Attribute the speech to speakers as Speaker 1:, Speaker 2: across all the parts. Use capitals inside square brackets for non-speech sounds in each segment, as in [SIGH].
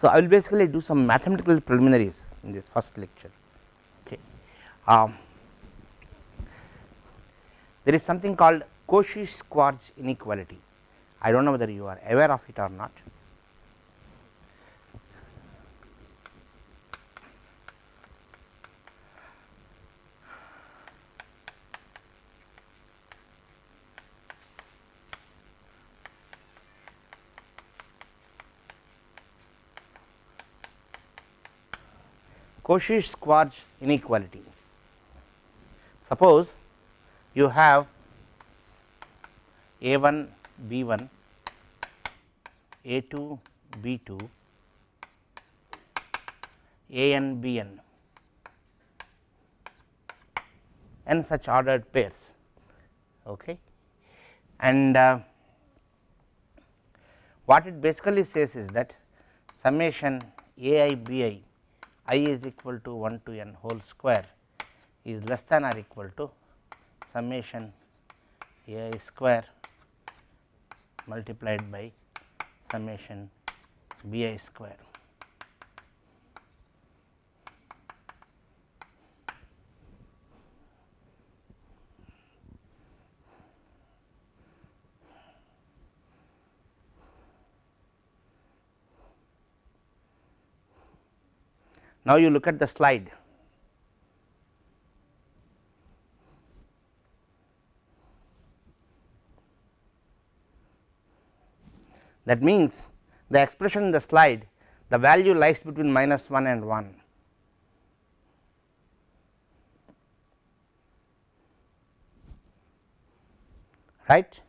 Speaker 1: So, I will basically do some mathematical preliminaries in this first lecture. Okay. Um, there is something called Cauchy-Schwarz inequality. I do not know whether you are aware of it or not. Cauchy-Schwarz inequality. Suppose you have a 1 b 1 a 2 b 2 A n B n and such ordered pairs okay. and uh, what it basically says is that summation a i b i i is equal to 1 to n whole square is less than or equal to summation a i square multiplied by summation b i square. Now, you look at the slide. That means, the expression in the slide the value lies between minus 1 and 1. right.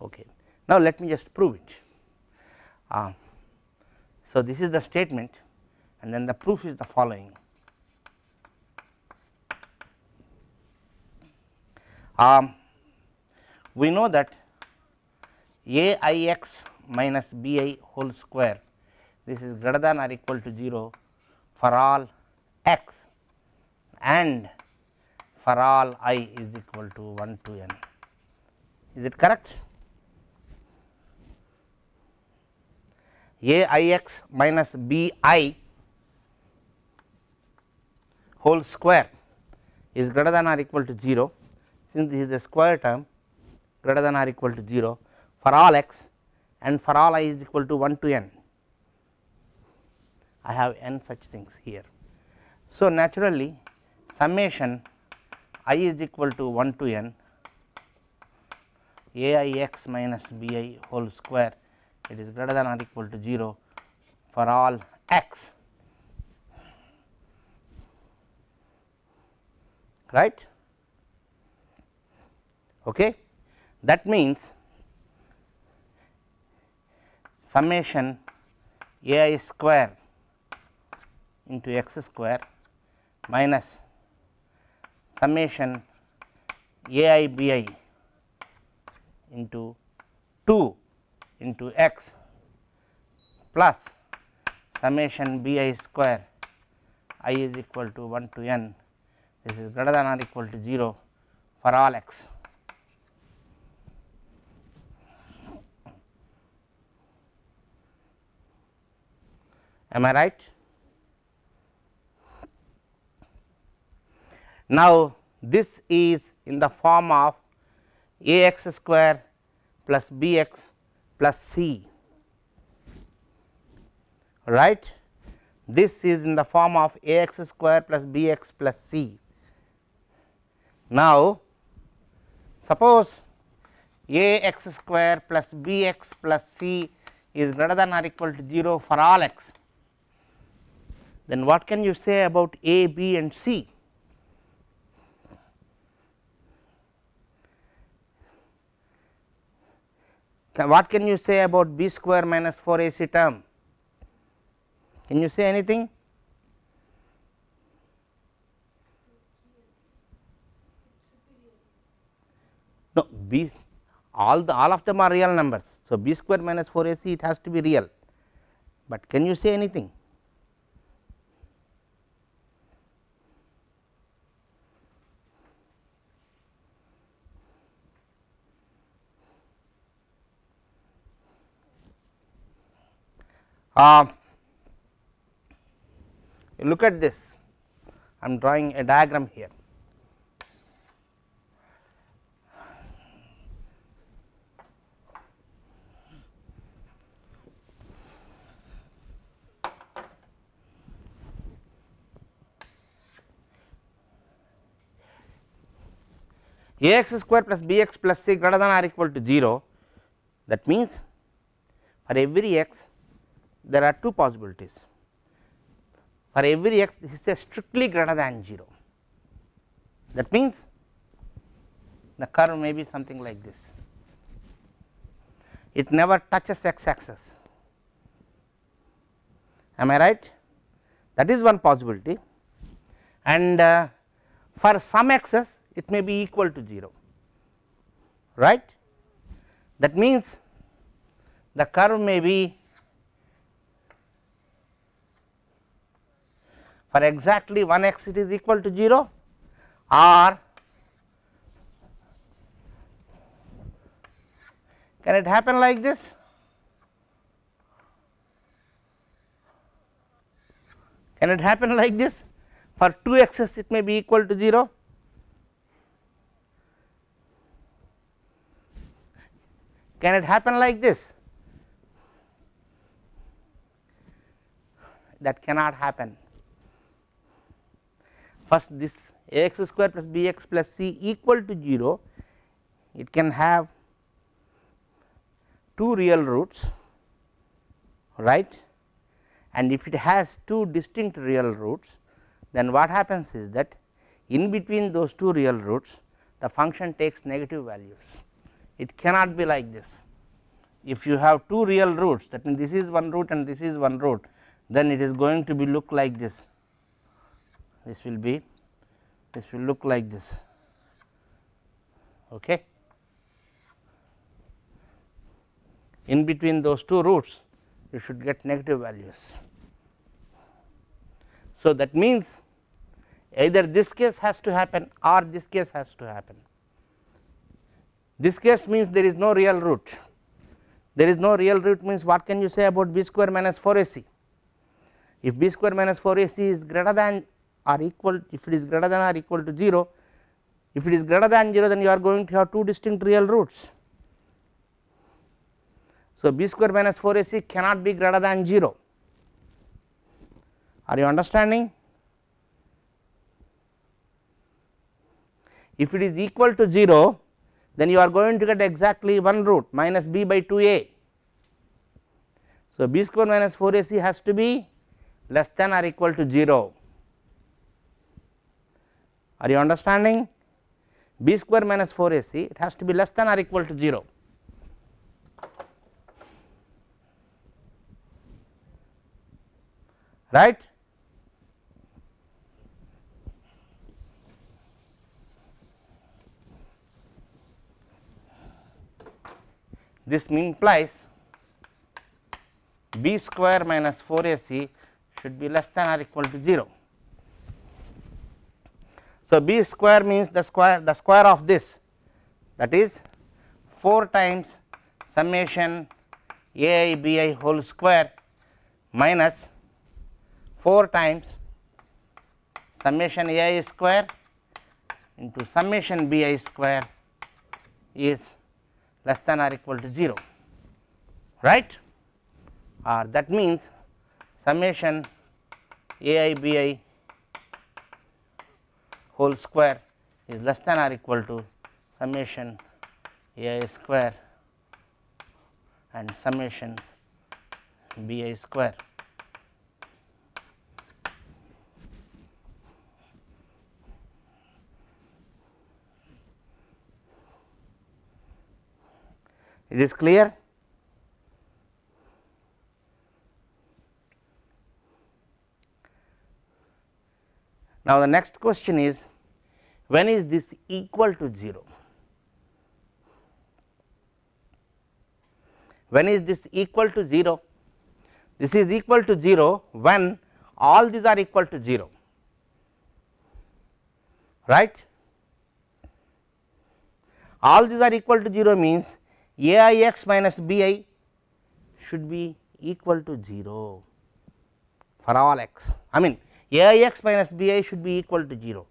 Speaker 1: Okay. Now, let me just prove it. Uh, so, this is the statement and then the proof is the following. Um, we know that a i x minus b i whole square this is greater than or equal to 0 for all x and for all i is equal to 1 to n. Is it correct? a i x minus b i whole square is greater than or equal to 0 since this is a square term greater than or equal to 0 for all x and for all i is equal to 1 to n. I have n such things here. So, naturally summation i is equal to 1 to n a i x minus b i whole square it is greater than or equal to 0 for all x right. Okay. That means, summation a i square into x square minus summation a i b i into 2 into x plus summation b i square i is equal to 1 to n this is greater than or equal to 0 for all x. Am I right? Now, this is in the form of a x square plus b x plus c right. This is in the form of a x square plus b x plus c. Now, suppose a x square plus b x plus c is greater than or equal to 0 for all x, then what can you say about a, b and c? What can you say about b square minus 4 a c term? Can you say anything? No, b all the all of them are real numbers. So, b square minus 4 a c it has to be real, but can you say anything? Uh, look at this I am drawing a diagram here. A x square plus b x plus c greater than or equal to 0 that means for every x there are two possibilities. For every x this is a strictly greater than 0 that means the curve may be something like this. It never touches x axis. Am I right? That is one possibility. And uh, for some x's it may be equal to 0 right? That means the curve may be for exactly one x it is equal to 0 or can it happen like this? Can it happen [LAUGHS] like this? For 2 x's it may be equal to 0 Can it happen like this? That cannot happen. First this a x square plus b x plus c equal to 0, it can have two real roots right and if it has two distinct real roots then what happens is that in between those two real roots the function takes negative values it cannot be like this. If you have two real roots that means, this is one root and this is one root then it is going to be look like this, this will be this will look like this. Okay. In between those two roots you should get negative values. So, that means either this case has to happen or this case has to happen. This case means there is no real root, there is no real root means what can you say about b square minus 4 ac. If b square minus 4 ac is greater than or equal, if it is greater than or equal to 0, if it is greater than 0 then you are going to have two distinct real roots. So, b square minus 4 ac cannot be greater than 0, are you understanding? If it is equal to 0 then you are going to get exactly one root minus b by 2 a. So, b square minus 4 a c has to be less than or equal to 0. Are you understanding? b square minus 4 a c it has to be less than or equal to 0. right This implies b square minus 4 a c should be less than or equal to 0. So, b square means the square the square of this that is 4 times summation a i b i whole square minus 4 times summation a i square into summation b i square is less than or equal to 0 right or that means summation a i b i whole square is less than or equal to summation a i square and summation b i square. It is clear? Now, the next question is when is this equal to 0? When is this equal to 0? This is equal to 0 when all these are equal to 0, right. All these are equal to 0 means a i x minus b i should be equal to 0 for all x. I mean a i x minus b i should be equal to 0.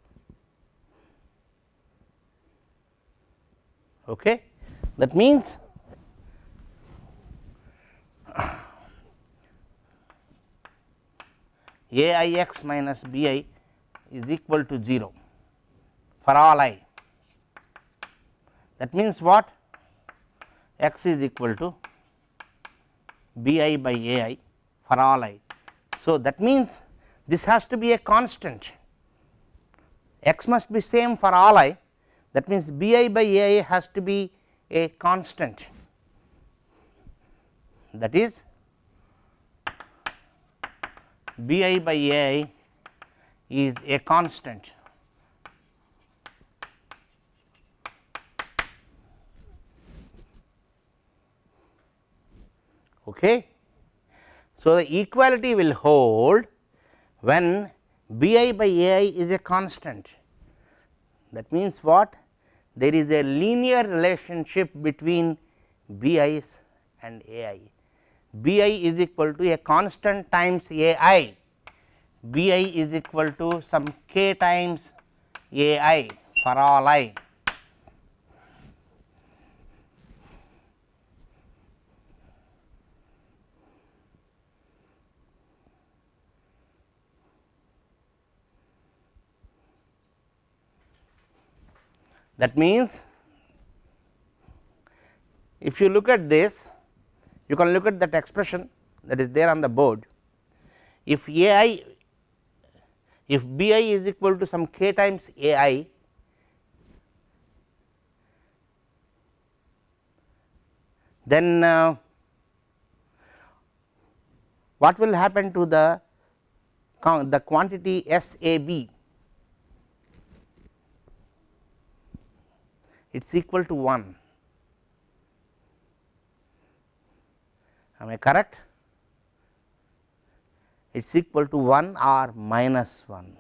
Speaker 1: Okay. That means, a i x minus b i is equal to 0 for all i. That means, what x is equal to b i by a i for all i. So, that means, this has to be a constant. X must be same for all i. That means, b i by a i has to be a constant. That is b i by a i is a constant okay. So, the equality will hold when b i by a i is a constant that means what there is a linear relationship between b i's and a i. b i is equal to a constant times a i, b i is equal to some k times a i for all i. That means, if you look at this you can look at that expression that is there on the board. If a i if b i is equal to some k times a i then uh, what will happen to the the quantity S a b it is equal to 1 am I correct? It is equal to 1 or minus 1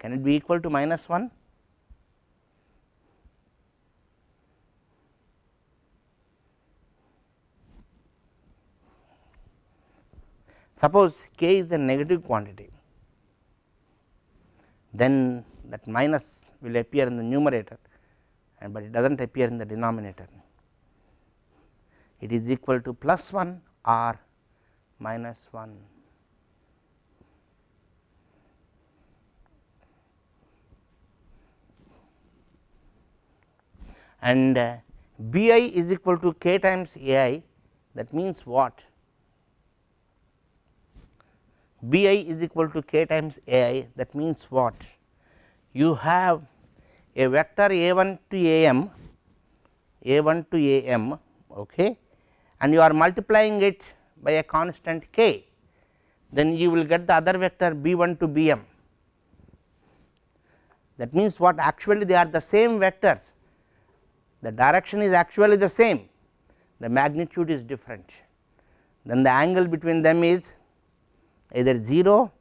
Speaker 1: can it be equal to minus 1 suppose k is a negative quantity then that minus will appear in the numerator and but it does not appear in the denominator. It is equal to plus 1 or minus 1. And uh, B i is equal to k times A i that means what? B i is equal to k times A i that means what? You have a vector a 1 to a m a 1 to a m okay, and you are multiplying it by a constant k then you will get the other vector b 1 to b m. That means what actually they are the same vectors. The direction is actually the same. The magnitude is different. Then the angle between them is either 0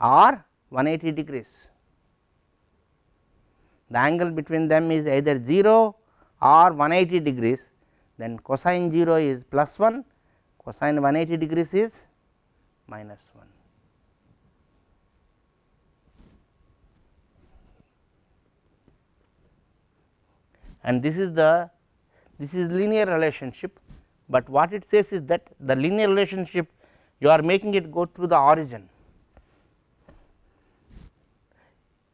Speaker 1: or 180 degrees the angle between them is either 0 or 180 degrees then cosine 0 is plus 1 cosine 180 degrees is minus 1. And this is the this is linear relationship, but what it says is that the linear relationship you are making it go through the origin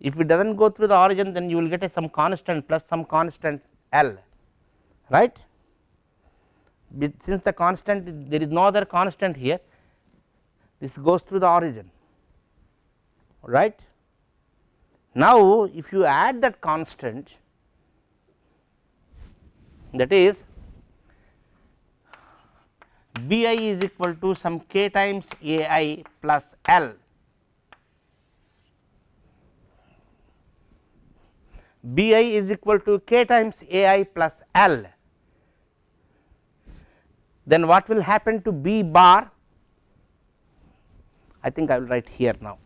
Speaker 1: If it does not go through the origin then you will get a some constant plus some constant L right. Since the constant there is no other constant here this goes through the origin right. Now, if you add that constant that is B i is equal to some k times A i plus L B i is equal to k times A i plus L, then what will happen to B bar? I think I will write here now.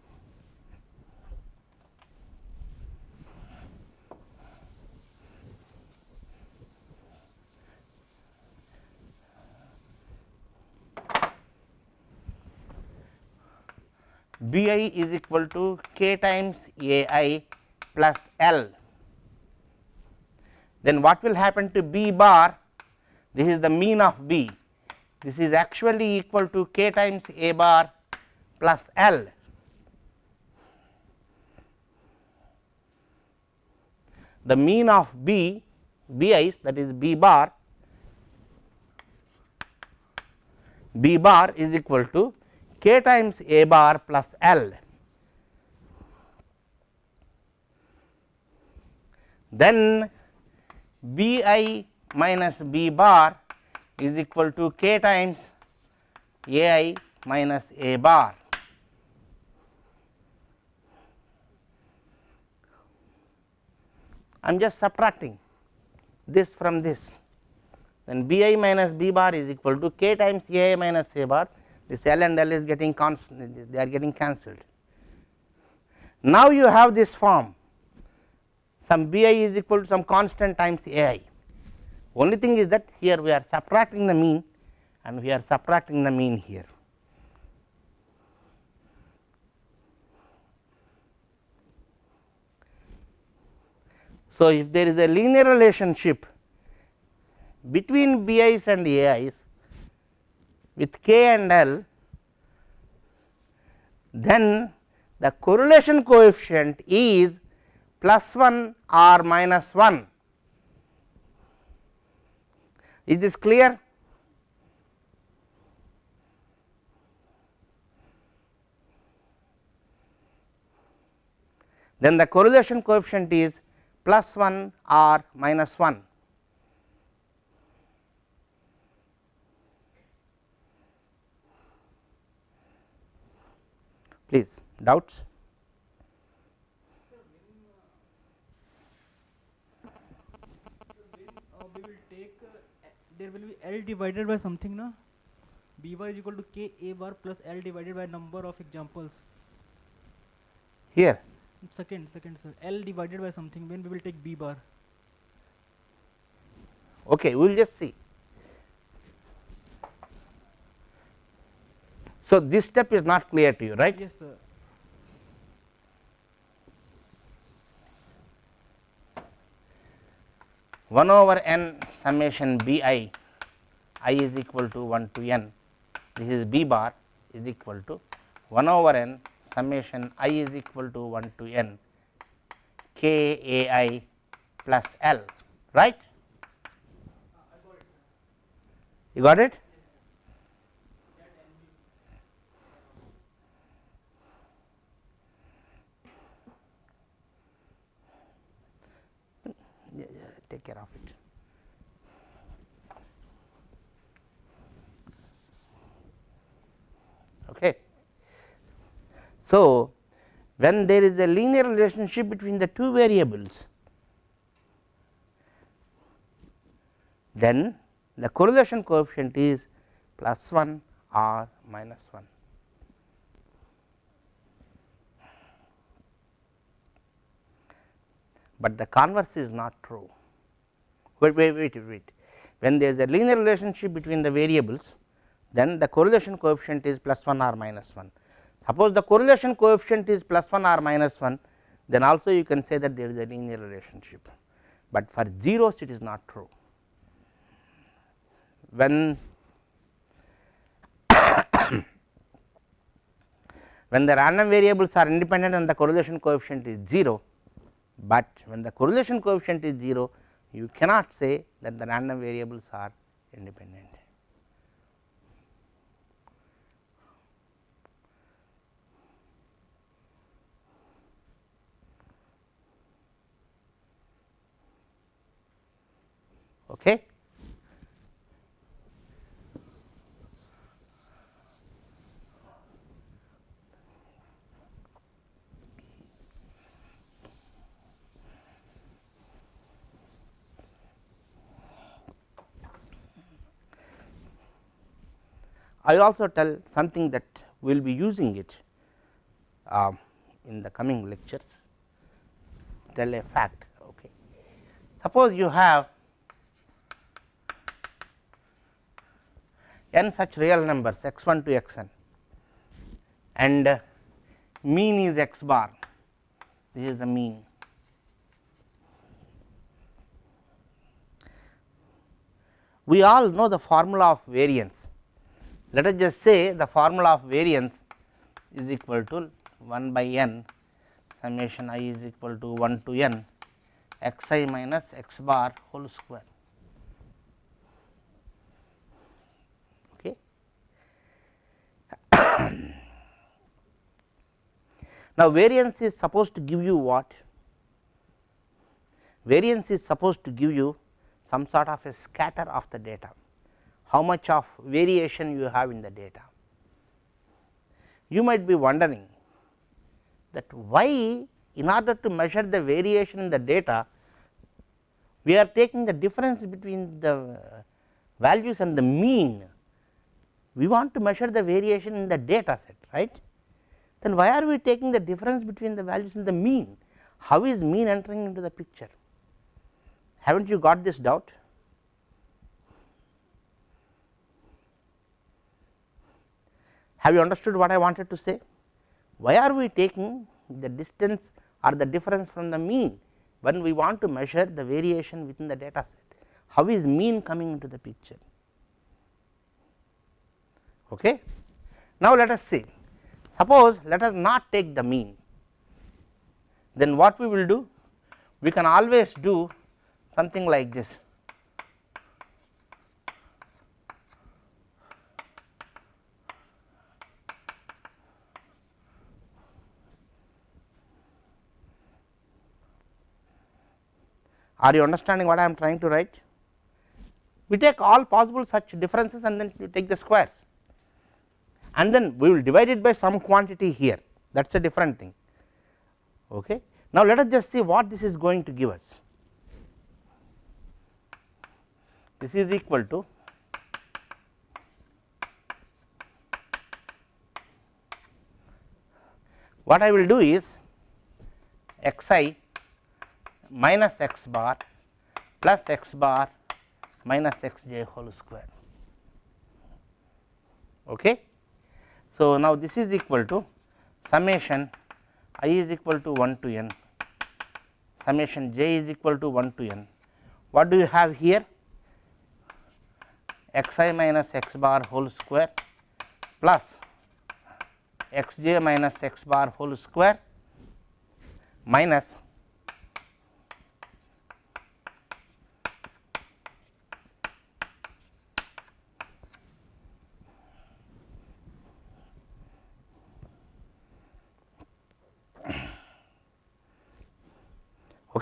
Speaker 1: B i is equal to k times A i plus L. Then what will happen to B bar? This is the mean of B. This is actually equal to k times A bar plus L. The mean of B, B i's that is B bar, B bar is equal to k times A bar plus L. Then B i minus B bar is equal to k times A i minus A bar. I am just subtracting this from this then B i minus B bar is equal to k times A i minus A bar this L and L is getting constant they are getting cancelled. Now you have this form some B i is equal to some constant times A i only thing is that here we are subtracting the mean and we are subtracting the mean here. So, if there is a linear relationship between B i's and A i's with k and L, then the correlation coefficient is plus 1 or minus 1. Is this clear? Then the correlation coefficient is plus 1 or minus 1. Please doubts?
Speaker 2: uh, we will take uh, there will be L divided by something na? B bar is equal to K A bar plus L divided by number of examples.
Speaker 1: Here.
Speaker 2: Second second sir. L divided by something when we will take B bar.
Speaker 1: Okay we will just see. So, this step is not clear to you right?
Speaker 2: Yes sir.
Speaker 1: One over n summation b i i is equal to 1 to n. This is b bar is equal to 1 over n summation i is equal to 1 to n k a i plus l right? You got it? Take care of it. Okay. So, when there is a linear relationship between the two variables, then the correlation coefficient is plus 1 or minus 1. but the converse is not true. Wait, wait, wait, wait. When there is a linear relationship between the variables, then the correlation coefficient is plus 1 or minus 1. Suppose the correlation coefficient is plus 1 or minus 1, then also you can say that there is a linear relationship, but for zeros it is not true. When [COUGHS] when the random variables are independent and the correlation coefficient is 0, but when the correlation coefficient is 0 you cannot say that the random variables are independent. Okay. I will also tell something that we will be using it uh, in the coming lectures tell a fact. Okay. Suppose you have n such real numbers x 1 to x n and uh, mean is x bar, this is the mean. We all know the formula of variance. Let us just say the formula of variance is equal to 1 by n summation i is equal to 1 to n x i minus x bar whole square. Now, variance is supposed to give you what? Variance is supposed to give you some sort of a scatter of the data, how much of variation you have in the data. You might be wondering that why in order to measure the variation in the data, we are taking the difference between the values and the mean. We want to measure the variation in the data set, right. Then why are we taking the difference between the values and the mean? How is mean entering into the picture? Have not you got this doubt? Have you understood what I wanted to say? Why are we taking the distance or the difference from the mean when we want to measure the variation within the data set? How is mean coming into the picture? Okay. Now, let us see suppose let us not take the mean then what we will do we can always do something like this. Are you understanding what I am trying to write? We take all possible such differences and then you take the squares and then we will divide it by some quantity here that is a different thing. Okay. Now, let us just see what this is going to give us. this is equal to what I will do is x i minus x bar plus x bar minus x j whole square. Okay. So, now this is equal to summation i is equal to 1 to n summation j is equal to 1 to n. What do you have here? x i minus x bar whole square plus x j minus x bar whole square minus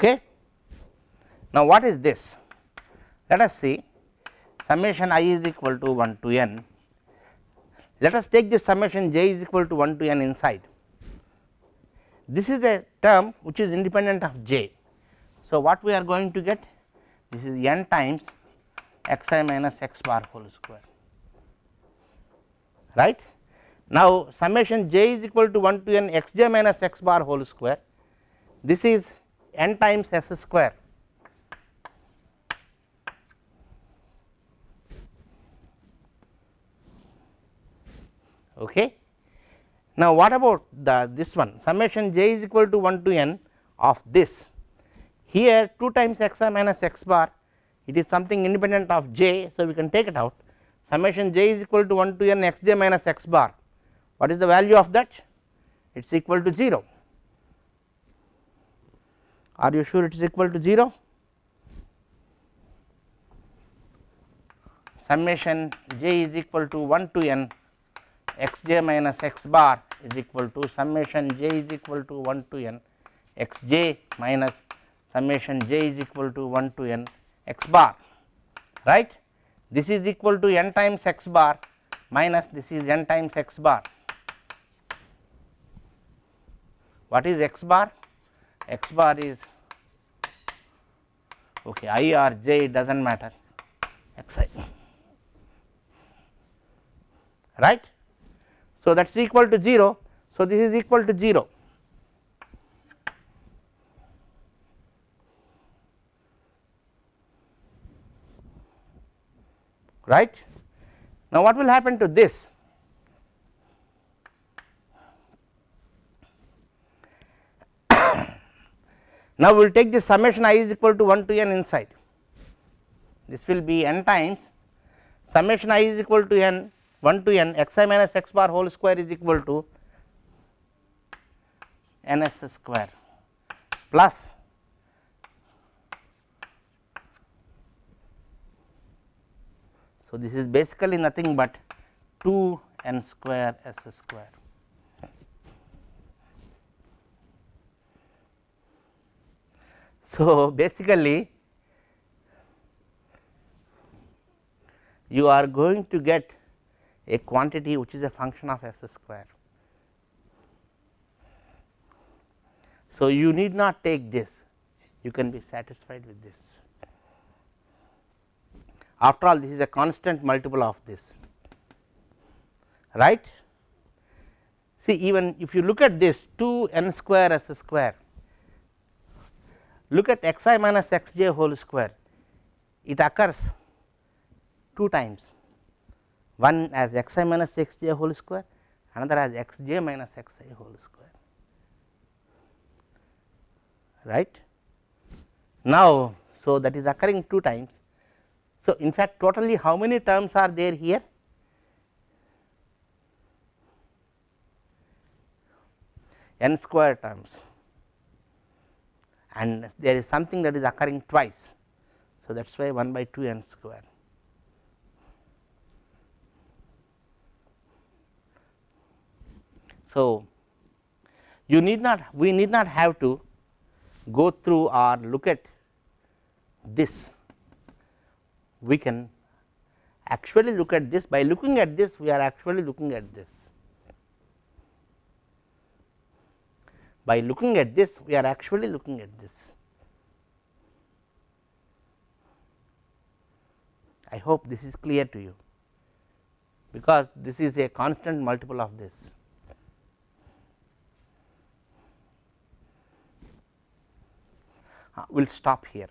Speaker 1: Okay. Now, what is this? Let us see summation i is equal to 1 to n. Let us take this summation j is equal to 1 to n inside. This is a term which is independent of j. So, what we are going to get this is n times x i minus x bar whole square right. Now, summation j is equal to 1 to n x j minus x bar whole square this is n times s square. Okay. Now, what about the this one? Summation j is equal to 1 to n of this. Here 2 times x i minus x bar. It is something independent of j. So, we can take it out. Summation j is equal to 1 to n x j minus x bar. What is the value of that? It is equal to 0 are you sure it is equal to 0 summation j is equal to 1 to n x j minus x bar is equal to summation j is equal to 1 to n x j minus summation j is equal to 1 to n x bar right. This is equal to n times x bar minus this is n times x bar. What is x bar? X bar is okay i or j it does not matter x i right. So, that is equal to 0. So, this is equal to 0 right. Now, what will happen to this? Now, we will take the summation i is equal to 1 to n inside this will be n times summation i is equal to n 1 to n x i minus x bar whole square is equal to n s square plus So, this is basically nothing but 2 n square s square. So, [LAUGHS] basically you are going to get a quantity which is a function of s square. So, you need not take this you can be satisfied with this after all this is a constant multiple of this right. See even if you look at this 2 n square s square look at x i minus x j whole square it occurs two times one as x i minus x j whole square another as x j minus x i whole square right. Now, so that is occurring two times. So, in fact totally how many terms are there here? n square terms and there is something that is occurring twice. So, that is why 1 by 2 n square. So, you need not we need not have to go through or look at this we can actually look at this by looking at this we are actually looking at this by looking at this we are actually looking at this I hope this is clear to you because this is a constant multiple of this uh, we will stop here.